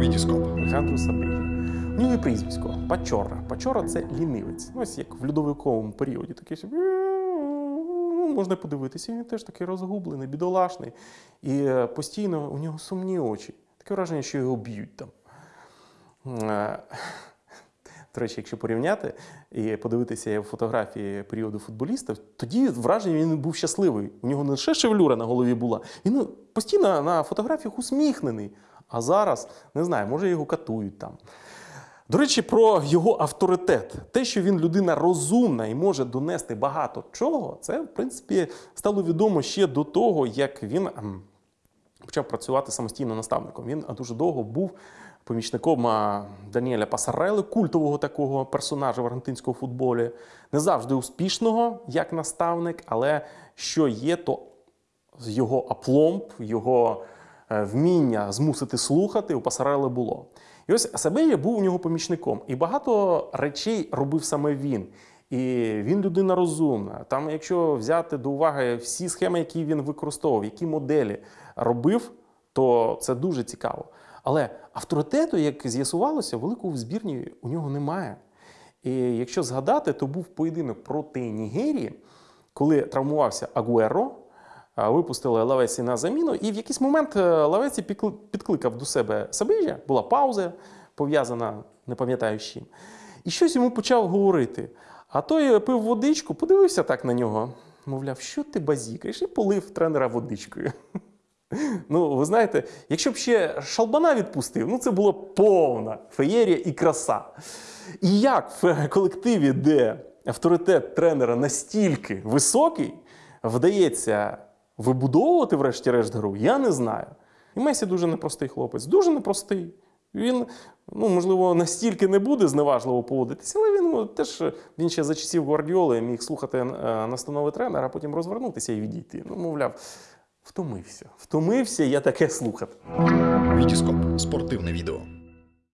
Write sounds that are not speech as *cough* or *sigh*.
Вітіскоп. Олександру Сабині. У нього і прізвисько Пачора. Пачора це лінивець. Ну, ось як в льодовиковому періоді. Такий ну, Можна подивитися, він теж такий розгублений, бідолашний. І е, постійно у нього сумні очі. Таке враження, що його б'ють там. Е, *laughs* До речі, якщо порівняти і подивитися фотографії періоду футболістів, тоді враження він був щасливий. У нього не лише шевелюра на голові була, він ну, постійно на фотографіях усміхнений. А зараз не знаю, може його катують там. До речі, про його авторитет. Те, що він людина розумна і може донести багато чого, це, в принципі, стало відомо ще до того, як він ем, почав працювати самостійно наставником. Він дуже довго був помічником Даніеля Пасарели, культового такого персонажа в аргентинському футболі. Не завжди успішного як наставник, але що є, то його апломб, його е, вміння змусити слухати у Пасарели було. І ось Асабея був у нього помічником, і багато речей робив саме він. І він людина розумна. Там, якщо взяти до уваги всі схеми, які він використовував, які моделі робив, то це дуже цікаво. Але авторитету, як з'ясувалося, великого в збірні у нього немає. І якщо згадати, то був поєдинок проти Нігерії, коли травмувався Агуеро, випустили Лавесі на заміну, і в якийсь момент е, Лавесі підкликав до себе Сабижа, була пауза, пов'язана, не пам'ятаю з чим. І щось йому почав говорити. А той пив водичку, подивився так на нього, мовляв, що ти базікаєш, і полив тренера водичкою. *laughs* Ну, ви знаєте, якщо б ще шалбана відпустив, ну це було повна феєрія і краса. І як в колективі, де авторитет тренера настільки високий, вдається вибудовувати, врешті-решт, гру, я не знаю. І Месі дуже непростий хлопець, дуже непростий. Він, ну, можливо, настільки не буде зневажливо поводитися, але він ну, теж він ще за часів Гвардіоли міг слухати е, настанови тренера, а потім розвернутися і відійти. Ну, мовляв, втомився. Втомився я таке слухати. Вітіскоп. Спортивне відео.